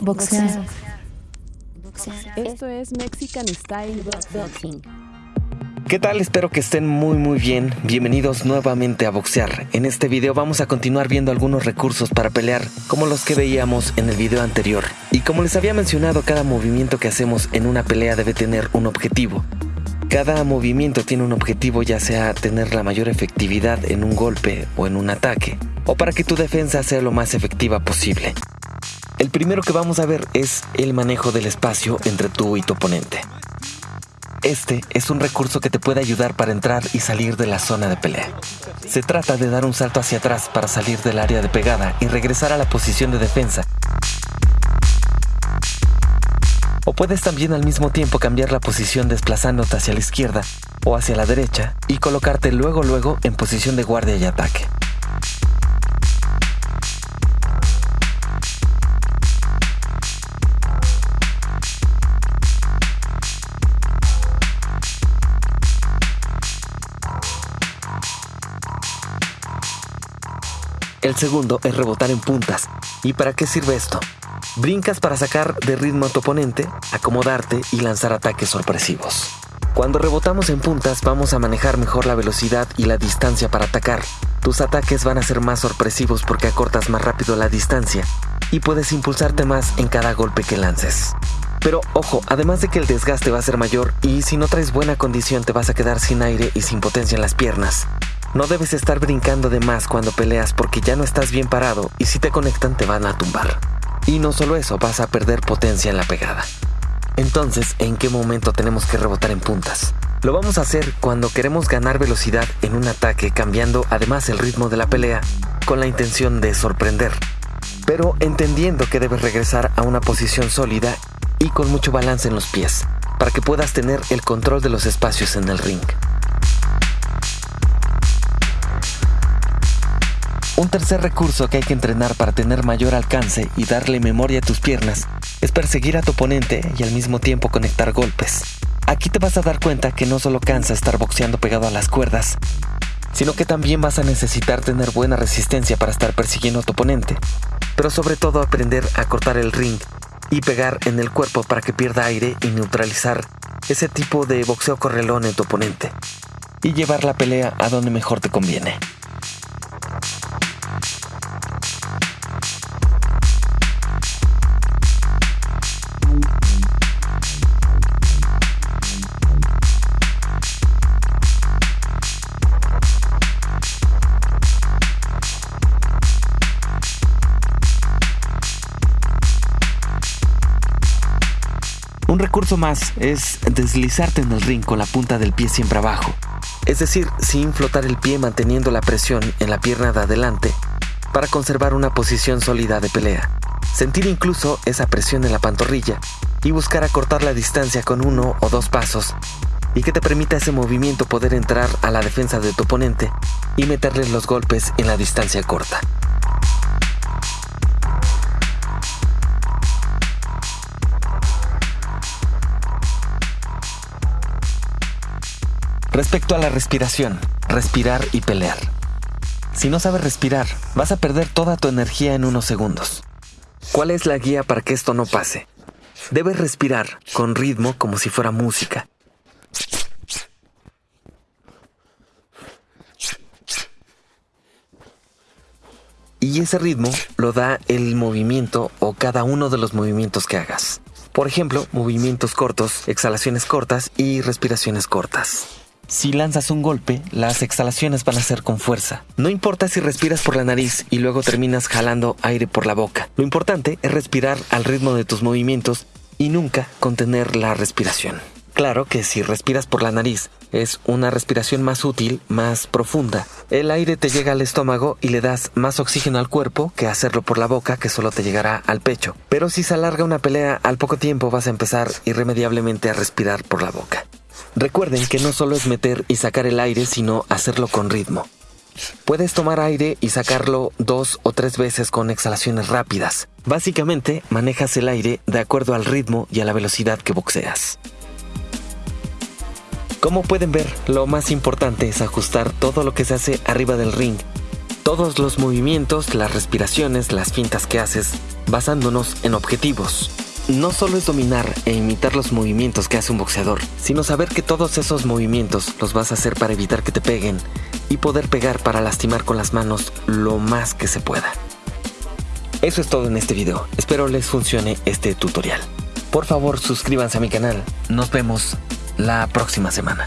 Boxear. Esto es Mexican Style Boxing. ¿Qué tal? Espero que estén muy muy bien. Bienvenidos nuevamente a Boxear. En este video vamos a continuar viendo algunos recursos para pelear, como los que veíamos en el video anterior. Y como les había mencionado, cada movimiento que hacemos en una pelea debe tener un objetivo. Cada movimiento tiene un objetivo ya sea tener la mayor efectividad en un golpe o en un ataque, o para que tu defensa sea lo más efectiva posible. El primero que vamos a ver es el manejo del espacio entre tú y tu oponente. Este es un recurso que te puede ayudar para entrar y salir de la zona de pelea. Se trata de dar un salto hacia atrás para salir del área de pegada y regresar a la posición de defensa. O puedes también al mismo tiempo cambiar la posición desplazándote hacia la izquierda o hacia la derecha y colocarte luego luego en posición de guardia y ataque. El segundo es rebotar en puntas. ¿Y para qué sirve esto? Brincas para sacar de ritmo a tu oponente, acomodarte y lanzar ataques sorpresivos. Cuando rebotamos en puntas vamos a manejar mejor la velocidad y la distancia para atacar. Tus ataques van a ser más sorpresivos porque acortas más rápido la distancia y puedes impulsarte más en cada golpe que lances. Pero ojo, además de que el desgaste va a ser mayor y si no traes buena condición te vas a quedar sin aire y sin potencia en las piernas. No debes estar brincando de más cuando peleas porque ya no estás bien parado y si te conectan te van a tumbar. Y no solo eso, vas a perder potencia en la pegada. Entonces, ¿en qué momento tenemos que rebotar en puntas? Lo vamos a hacer cuando queremos ganar velocidad en un ataque cambiando además el ritmo de la pelea con la intención de sorprender. Pero entendiendo que debes regresar a una posición sólida y con mucho balance en los pies para que puedas tener el control de los espacios en el ring. Un tercer recurso que hay que entrenar para tener mayor alcance y darle memoria a tus piernas es perseguir a tu oponente y al mismo tiempo conectar golpes. Aquí te vas a dar cuenta que no solo cansa estar boxeando pegado a las cuerdas, sino que también vas a necesitar tener buena resistencia para estar persiguiendo a tu oponente, pero sobre todo aprender a cortar el ring y pegar en el cuerpo para que pierda aire y neutralizar ese tipo de boxeo correlón en tu oponente y llevar la pelea a donde mejor te conviene. Recurso más es deslizarte en el ring con la punta del pie siempre abajo. Es decir, sin flotar el pie manteniendo la presión en la pierna de adelante para conservar una posición sólida de pelea. Sentir incluso esa presión en la pantorrilla y buscar acortar la distancia con uno o dos pasos y que te permita ese movimiento poder entrar a la defensa de tu oponente y meterle los golpes en la distancia corta. Respecto a la respiración, respirar y pelear. Si no sabes respirar, vas a perder toda tu energía en unos segundos. ¿Cuál es la guía para que esto no pase? Debes respirar con ritmo como si fuera música. Y ese ritmo lo da el movimiento o cada uno de los movimientos que hagas. Por ejemplo, movimientos cortos, exhalaciones cortas y respiraciones cortas. Si lanzas un golpe, las exhalaciones van a ser con fuerza. No importa si respiras por la nariz y luego terminas jalando aire por la boca. Lo importante es respirar al ritmo de tus movimientos y nunca contener la respiración. Claro que si respiras por la nariz es una respiración más útil, más profunda. El aire te llega al estómago y le das más oxígeno al cuerpo que hacerlo por la boca que solo te llegará al pecho. Pero si se alarga una pelea, al poco tiempo vas a empezar irremediablemente a respirar por la boca. Recuerden que no solo es meter y sacar el aire, sino hacerlo con ritmo. Puedes tomar aire y sacarlo dos o tres veces con exhalaciones rápidas. Básicamente, manejas el aire de acuerdo al ritmo y a la velocidad que boxeas. Como pueden ver, lo más importante es ajustar todo lo que se hace arriba del ring Todos los movimientos, las respiraciones, las fintas que haces, basándonos en objetivos. No solo es dominar e imitar los movimientos que hace un boxeador, sino saber que todos esos movimientos los vas a hacer para evitar que te peguen y poder pegar para lastimar con las manos lo más que se pueda. Eso es todo en este video. Espero les funcione este tutorial. Por favor, suscríbanse a mi canal. Nos vemos la próxima semana.